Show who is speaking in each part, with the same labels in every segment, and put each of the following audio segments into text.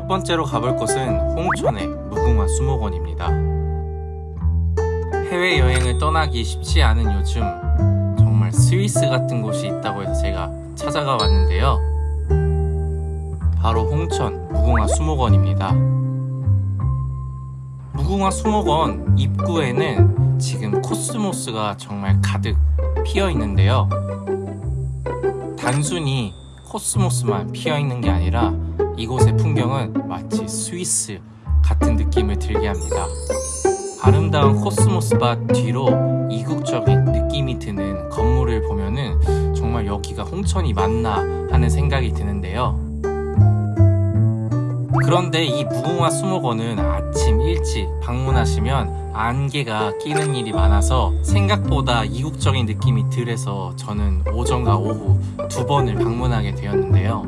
Speaker 1: 첫 번째로 가볼 곳은 홍천의 무궁화 수목원입니다. 해외여행을 떠나기 쉽지 않은 요즘 정말 스위스 같은 곳이 있다고 해서 제가 찾아가 왔는데요. 바로 홍천 무궁화 수목원입니다. 무궁화 수목원 입구에는 지금 코스모스가 정말 가득 피어 있는데요. 단순히 코스모스만 피어 있는 게 아니라 이곳의 풍경은 마치 스위스 같은 느낌을 들게 합니다. 아름다운 코스모스밭 뒤로 이국적인 느낌이 드는 건물을 보면은 정말 여기가 홍천이 맞나 하는 생각이 드는데요. 그런데 이 무궁화 수목원은 아침 일찍 방문하시면 안개가 끼는 일이 많아서 생각보다 이국적인 느낌이 덜해서 저는 오전과 오후 두 번을 방문하게 되었는데요.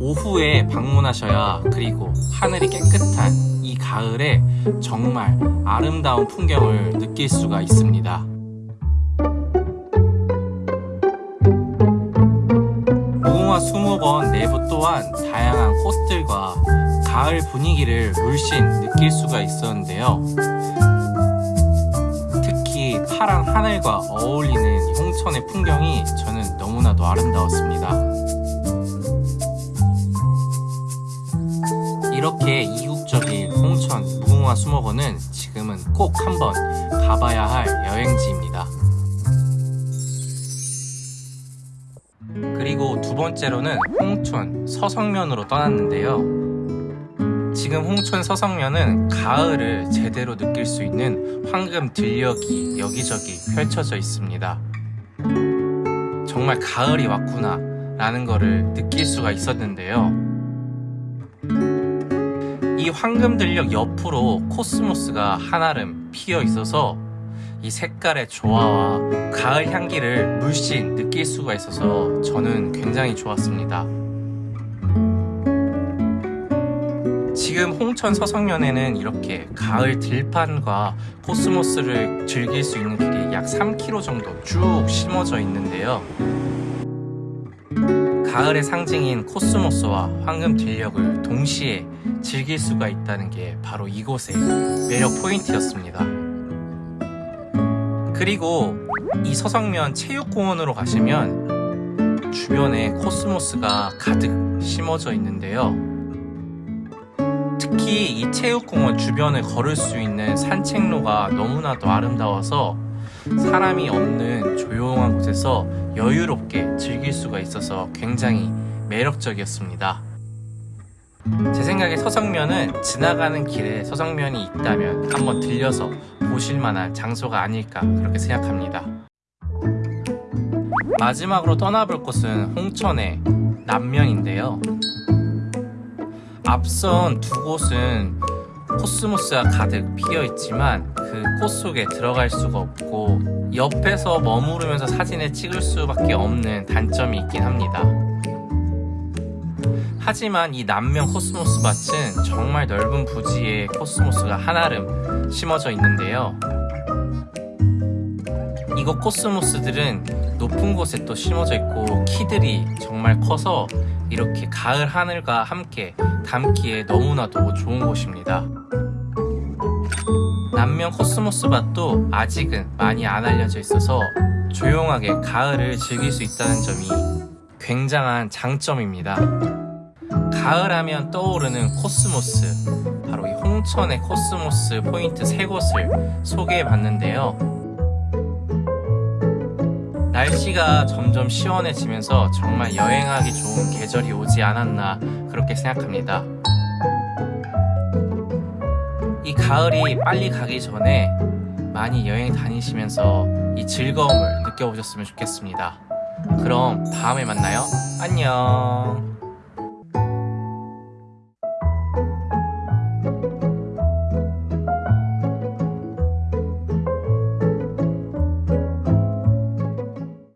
Speaker 1: 오후에 방문하셔야 그리고 하늘이 깨끗한 이 가을에 정말 아름다운 풍경을 느낄 수가 있습니다. 수목원 내부 또한 다양한 꽃들과 가을 분위기를 물씬 느낄 수가 있었는데요. 특히 파란 하늘과 어울리는 이 홍천의 풍경이 저는 너무나도 아름다웠습니다. 이렇게 이국적인 홍천 무궁화 수목원은 지금은 꼭 한번 가봐야 할 여행지입니다. 그리고 두 번째로는 홍천 서성면으로 떠났는데요. 지금 홍천 서성면은 가을을 제대로 느낄 수 있는 황금 들녘이 여기저기 펼쳐져 있습니다. 정말 가을이 왔구나 라는 거를 느낄 수가 있었는데요. 이 황금 들녘 옆으로 코스모스가 한아름 피어 있어서 이 색깔의 조화와 가을 향기를 물씬 느낄 수가 있어서 저는 굉장히 좋았습니다. 지금 홍천 서석면에는 이렇게 가을 들판과 코스모스를 즐길 수 있는 길이 약 3km 정도 쭉 심어져 있는데요. 가을의 상징인 코스모스와 황금 들녘을 동시에 즐길 수가 있다는 게 바로 이곳의 매력 포인트였습니다. 그리고 이 서석면 체육공원으로 가시면 주변에 코스모스가 가득 심어져 있는데요. 특히 이 체육공원 주변을 걸을 수 있는 산책로가 너무나도 아름다워서 사람이 없는 조용한 곳에서 여유롭게 즐길 수가 있어서 굉장히 매력적이었습니다. 제 생각에 서성면은 지나가는 길에 서성면이 있다면 한번 들려서 보실 만한 장소가 아닐까 그렇게 생각합니다. 마지막으로 떠나볼 곳은 홍천의 남면인데요. 앞선 두 곳은 코스모스가 가득 피어 있지만 그 꽃 속에 들어갈 수가 없고 옆에서 머무르면서 사진을 찍을 수밖에 없는 단점이 있긴 합니다. 하지만 이 남면 코스모스 밭은 정말 넓은 부지에 코스모스가 한아름 심어져 있는데요. 이곳 코스모스들은 높은 곳에 또 심어져 있고 키들이 정말 커서 이렇게 가을 하늘과 함께 담기에 너무나도 좋은 곳입니다. 남면 코스모스 밭도 아직은 많이 안 알려져 있어서 조용하게 가을을 즐길 수 있다는 점이 굉장한 장점입니다. 가을하면 떠오르는 코스모스 바로 이 홍천의 코스모스 포인트 세 곳을 소개해 봤는데요. 날씨가 점점 시원해지면서 정말 여행하기 좋은 계절이 오지 않았나 그렇게 생각합니다. 이 가을이 빨리 가기 전에 많이 여행 다니시면서 이 즐거움을 느껴보셨으면 좋겠습니다 그럼 다음에 만나요. 안녕